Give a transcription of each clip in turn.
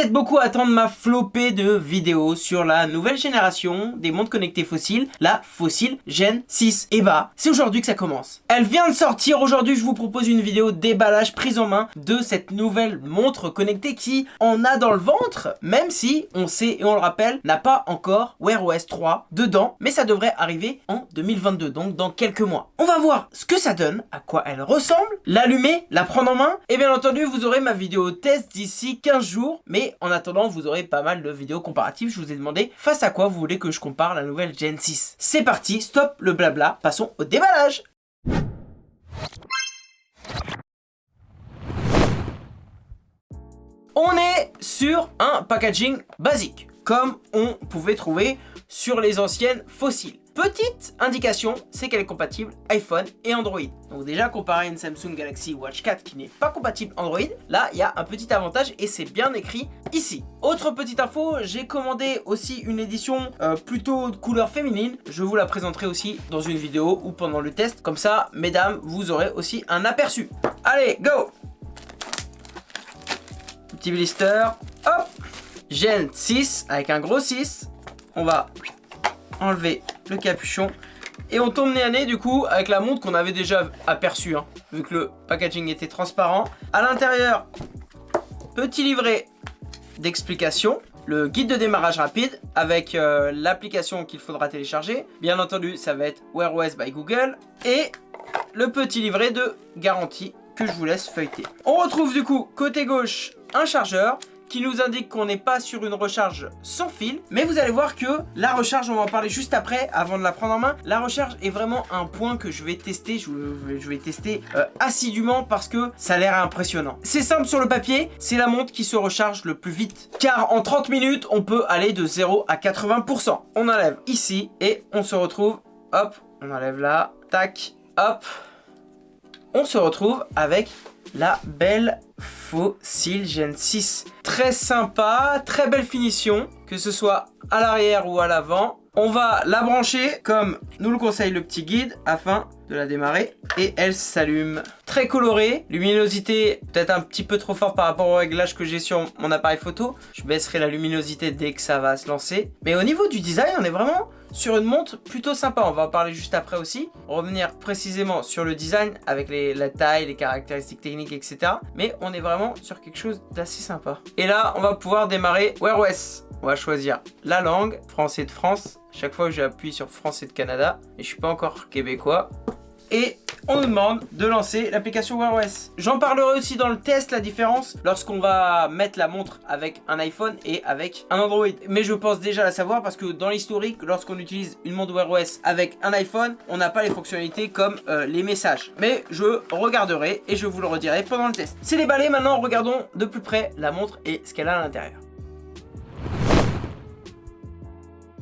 Êtes beaucoup à attendre ma flopée de vidéos sur la nouvelle génération des montres connectées fossiles, la Fossil Gen 6. Et bah, c'est aujourd'hui que ça commence. Elle vient de sortir, aujourd'hui je vous propose une vidéo déballage prise en main de cette nouvelle montre connectée qui en a dans le ventre, même si, on sait et on le rappelle, n'a pas encore Wear OS 3 dedans, mais ça devrait arriver en 2022, donc dans quelques mois. On va voir ce que ça donne, à quoi elle ressemble, l'allumer, la prendre en main, et bien entendu vous aurez ma vidéo test d'ici 15 jours, mais en attendant vous aurez pas mal de vidéos comparatives, je vous ai demandé face à quoi vous voulez que je compare la nouvelle Gen 6. C'est parti, stop le blabla, passons au déballage On est sur un packaging basique, comme on pouvait trouver sur les anciennes fossiles. Petite indication, c'est qu'elle est compatible iPhone et Android. Donc déjà comparé à une Samsung Galaxy Watch 4 qui n'est pas compatible Android, là il y a un petit avantage et c'est bien écrit ici. Autre petite info, j'ai commandé aussi une édition euh, plutôt de couleur féminine. Je vous la présenterai aussi dans une vidéo ou pendant le test. Comme ça, mesdames, vous aurez aussi un aperçu. Allez, go Petit blister, hop Gen 6 avec un gros 6. On va enlever le capuchon. Et on tombe nez à nez du coup avec la montre qu'on avait déjà aperçue, hein, vu que le packaging était transparent. À l'intérieur, petit livret d'explication, le guide de démarrage rapide avec euh, l'application qu'il faudra télécharger. Bien entendu, ça va être Wear OS by Google et le petit livret de garantie que je vous laisse feuilleter. On retrouve du coup côté gauche un chargeur, qui nous indique qu'on n'est pas sur une recharge sans fil. Mais vous allez voir que la recharge, on va en parler juste après, avant de la prendre en main. La recharge est vraiment un point que je vais tester, je, vais tester euh, assidûment parce que ça a l'air impressionnant. C'est simple sur le papier, c'est la montre qui se recharge le plus vite. Car en 30 minutes, on peut aller de 0 à 80%. On enlève ici et on se retrouve, hop, on enlève là, tac, hop. On se retrouve avec la belle Fossil Gen 6. Très sympa, très belle finition, que ce soit à l'arrière ou à l'avant. On va la brancher comme nous le conseille le petit guide afin de la démarrer et elle s'allume. Très colorée, luminosité peut-être un petit peu trop fort par rapport au réglage que j'ai sur mon appareil photo. Je baisserai la luminosité dès que ça va se lancer. Mais au niveau du design, on est vraiment sur une montre plutôt sympa. On va en parler juste après aussi. Revenir précisément sur le design avec la taille, les caractéristiques techniques, etc. Mais on est vraiment sur quelque chose d'assez sympa. Et là, on va pouvoir démarrer Wear OS. On va choisir la langue, français de France. Chaque fois que j'appuie sur français de Canada, et je suis pas encore québécois, et on nous demande de lancer l'application Wear OS. J'en parlerai aussi dans le test, la différence lorsqu'on va mettre la montre avec un iPhone et avec un Android. Mais je pense déjà la savoir parce que dans l'historique, lorsqu'on utilise une montre Wear OS avec un iPhone, on n'a pas les fonctionnalités comme euh, les messages. Mais je regarderai et je vous le redirai pendant le test. C'est déballé, maintenant regardons de plus près la montre et ce qu'elle a à l'intérieur.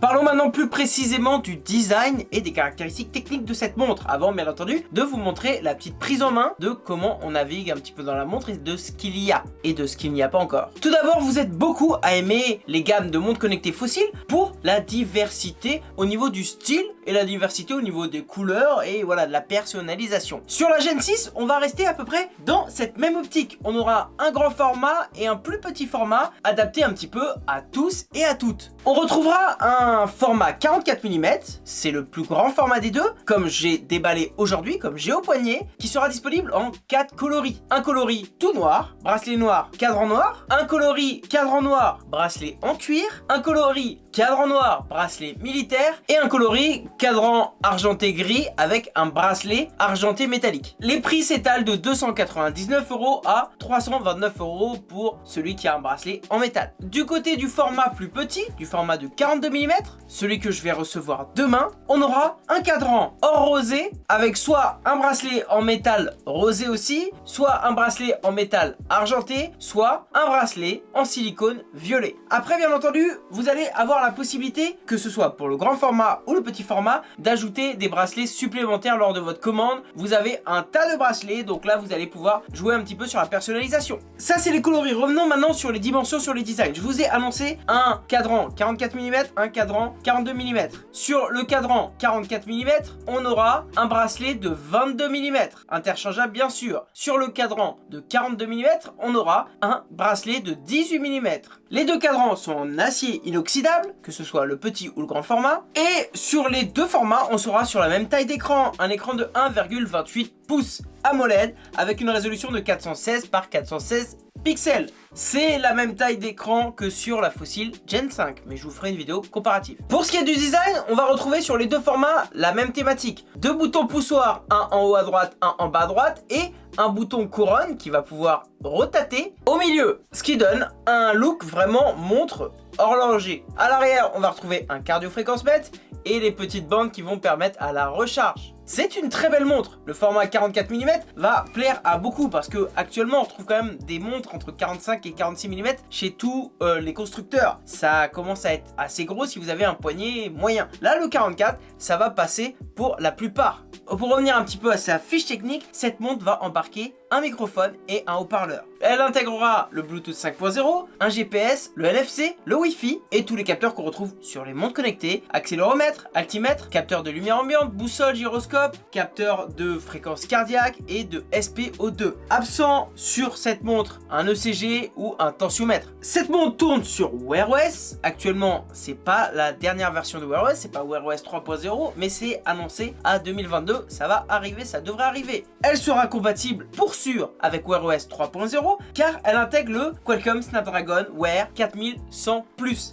Parlons maintenant plus précisément du design et des caractéristiques techniques de cette montre, avant bien entendu de vous montrer la petite prise en main de comment on navigue un petit peu dans la montre et de ce qu'il y a et de ce qu'il n'y a pas encore. Tout d'abord, vous êtes beaucoup à aimer les gammes de montres connectées fossiles pour la diversité au niveau du style et la diversité au niveau des couleurs et voilà de la personnalisation. Sur la Gen 6, on va rester à peu près dans cette même optique. On aura un grand format et un plus petit format adapté un petit peu à tous et à toutes. On retrouvera un format 44 mm, c'est le plus grand format des deux, comme j'ai déballé aujourd'hui, comme j'ai au poignet, qui sera disponible en 4 coloris. Un coloris tout noir, bracelet noir, cadran noir, un coloris cadran noir, bracelet en cuir, un coloris cadran noir, bracelet militaire et un coloris cadran argenté gris avec un bracelet argenté métallique. Les prix s'étalent de 299 euros à 329 euros pour celui qui a un bracelet en métal. Du côté du format plus petit, du format de 42 mm, celui que je vais recevoir demain, on aura un cadran or rosé avec soit un bracelet en métal rosé aussi, soit un bracelet en métal argenté, soit un bracelet en silicone violet. Après bien entendu, vous allez avoir la possibilité, que ce soit pour le grand format ou le petit format, d'ajouter des bracelets supplémentaires lors de votre commande. Vous avez un tas de bracelets, donc là vous allez pouvoir jouer un petit peu sur la personnalisation. Ça c'est les coloris, revenons maintenant sur les dimensions, sur les designs. Je vous ai annoncé un cadran 44 mm, un cadran 42 mm. Sur le cadran 44 mm, on aura un bracelet de 22 mm, interchangeable bien sûr. Sur le cadran de 42 mm, on aura un bracelet de 18 mm. Les deux cadrans sont en acier inoxydable, que ce soit le petit ou le grand format. Et sur les deux formats, on sera sur la même taille d'écran, un écran de 1,28 pouces AMOLED avec une résolution de 416 par 416 pixels. C'est la même taille d'écran que sur la fossile Gen 5, mais je vous ferai une vidéo comparative. Pour ce qui est du design, on va retrouver sur les deux formats la même thématique. Deux boutons poussoirs, un en haut à droite, un en bas à droite, et un bouton couronne qui va pouvoir rotater au milieu. Ce qui donne un look vraiment montre horloger. À l'arrière, on va retrouver un cardio fréquence mètre et les petites bandes qui vont permettre à la recharge. C'est une très belle montre. Le format 44 mm va plaire à beaucoup parce que actuellement on trouve quand même des montres entre 45 et 46 mm chez tous euh, les constructeurs. Ça commence à être assez gros si vous avez un poignet moyen. Là le 44 ça va passer pour la plupart. Pour revenir un petit peu à sa fiche technique, cette montre va embarquer un microphone et un haut-parleur. Elle intégrera le Bluetooth 5.0, un GPS, le NFC, le Wi-Fi et tous les capteurs qu'on retrouve sur les montres connectées, accéléromètre, altimètre, capteur de lumière ambiante, boussole, gyroscope, capteur de fréquence cardiaque et de SPO2. Absent sur cette montre, un ECG ou un tensiomètre. Cette montre tourne sur Wear OS. Actuellement, c'est pas la dernière version de Wear OS, c'est pas Wear OS 3.0, mais c'est annoncé à 2022. Ça va arriver, ça devrait arriver. Elle sera compatible pour avec Wear OS 3.0 car elle intègre le Qualcomm Snapdragon Wear 4100+.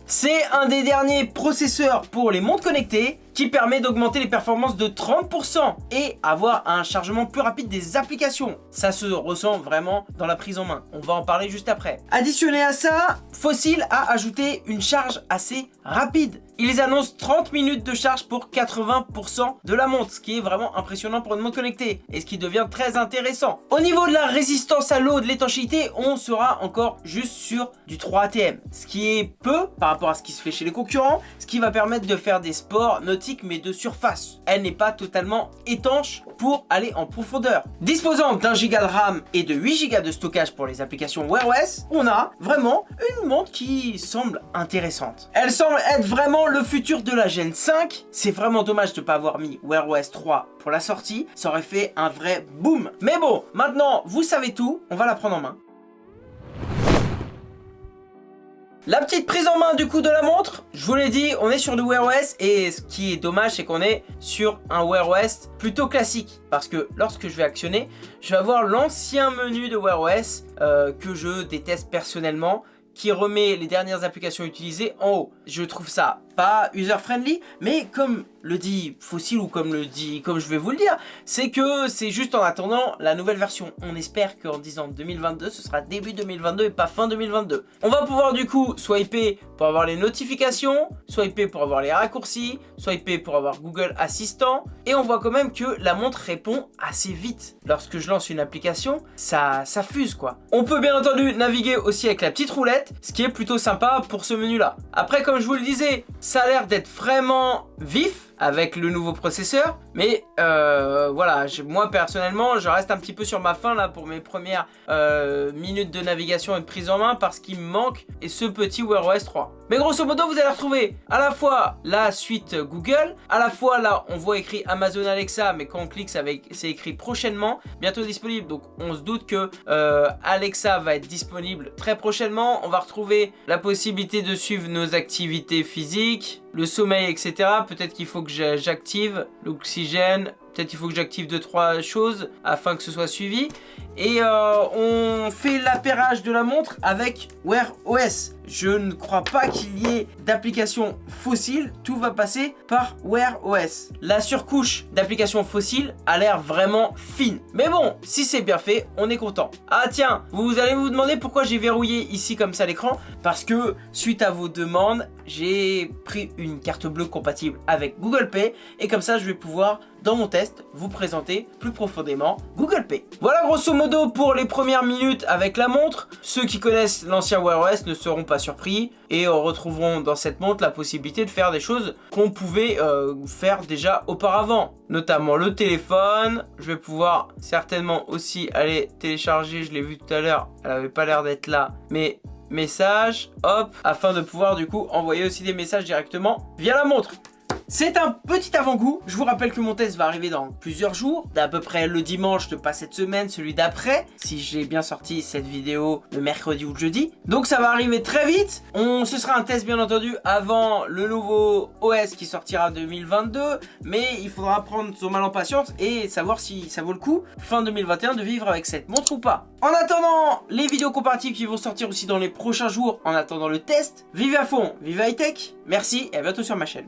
C'est un des derniers processeurs pour les montres connectées qui permet d'augmenter les performances de 30% et avoir un chargement plus rapide des applications. Ça se ressent vraiment dans la prise en main. On va en parler juste après. Additionné à ça, Fossil a ajouté une charge assez rapide. Ils annoncent 30 minutes de charge pour 80% de la montre, ce qui est vraiment impressionnant pour une montre connectée et ce qui devient très intéressant. Au niveau de la résistance à l'eau, de l'étanchéité, on sera encore juste sur du 3 ATM, ce qui est peu par rapport à ce qui se fait chez les concurrents, ce qui va permettre de faire des sports mais de surface. Elle n'est pas totalement étanche pour aller en profondeur. Disposant d'un giga de RAM et de 8 gigas de stockage pour les applications Wear OS, on a vraiment une montre qui semble intéressante. Elle semble être vraiment le futur de la Gen 5. C'est vraiment dommage de ne pas avoir mis Wear OS 3 pour la sortie. Ça aurait fait un vrai boom. Mais bon, maintenant, vous savez tout. On va la prendre en main. La petite prise en main du coup de la montre, je vous l'ai dit, on est sur du Wear OS et ce qui est dommage c'est qu'on est sur un Wear OS plutôt classique parce que lorsque je vais actionner, je vais avoir l'ancien menu de Wear OS euh, que je déteste personnellement qui remet les dernières applications utilisées en haut. Je trouve ça pas user-friendly, mais comme le dit Fossil ou comme le dit, comme je vais vous le dire, c'est que c'est juste en attendant la nouvelle version. On espère qu'en disant 2022, ce sera début 2022 et pas fin 2022. On va pouvoir du coup swiper pour avoir les notifications, swiper pour avoir les raccourcis, swiper pour avoir Google Assistant, et on voit quand même que la montre répond assez vite. Lorsque je lance une application, ça, ça fuse quoi. On peut bien entendu naviguer aussi avec la petite roulette, ce qui est plutôt sympa pour ce menu là. Après comme je vous le disais, ça a l'air d'être vraiment vif, avec le nouveau processeur. Mais euh, voilà, moi personnellement, je reste un petit peu sur ma fin là pour mes premières euh, minutes de navigation et de prise en main parce qu'il me manque et ce petit Wear OS 3. Mais grosso modo, vous allez retrouver à la fois la suite Google, à la fois là, on voit écrit Amazon Alexa, mais quand on clique, c'est écrit prochainement, bientôt disponible. Donc on se doute que euh, Alexa va être disponible très prochainement. On va retrouver la possibilité de suivre nos activités physiques, le sommeil, etc. Peut-être qu'il faut que j'active l'oxygène, peut-être qu'il faut que j'active deux trois choses afin que ce soit suivi. Et euh, on fait l'appairage de la montre avec Wear OS. Je ne crois pas qu'il y ait d'application fossile, tout va passer par Wear OS. La surcouche d'application fossile a l'air vraiment fine. Mais bon, si c'est bien fait, on est content. Ah tiens, vous allez vous demander pourquoi j'ai verrouillé ici comme ça l'écran Parce que suite à vos demandes, j'ai pris une carte bleue compatible avec Google Pay et comme ça je vais pouvoir dans mon test, vous présenter plus profondément Google Pay. Voilà grosso modo pour les premières minutes avec la montre. Ceux qui connaissent l'ancien Wear OS ne seront pas surpris et retrouveront dans cette montre la possibilité de faire des choses qu'on pouvait euh, faire déjà auparavant. Notamment le téléphone, je vais pouvoir certainement aussi aller télécharger, je l'ai vu tout à l'heure, elle avait pas l'air d'être là, mais message, hop, afin de pouvoir du coup envoyer aussi des messages directement via la montre. C'est un petit avant-goût. Je vous rappelle que mon test va arriver dans plusieurs jours, d'à peu près le dimanche de pas cette semaine, celui d'après, si j'ai bien sorti cette vidéo le mercredi ou le jeudi. Donc ça va arriver très vite. On, ce sera un test bien entendu avant le nouveau OS qui sortira en 2022, mais il faudra prendre son mal en patience et savoir si ça vaut le coup fin 2021 de vivre avec cette montre ou pas. En attendant les vidéos comparatives qui vont sortir aussi dans les prochains jours, en attendant le test, vive à fond, vive high tech, merci et à bientôt sur ma chaîne.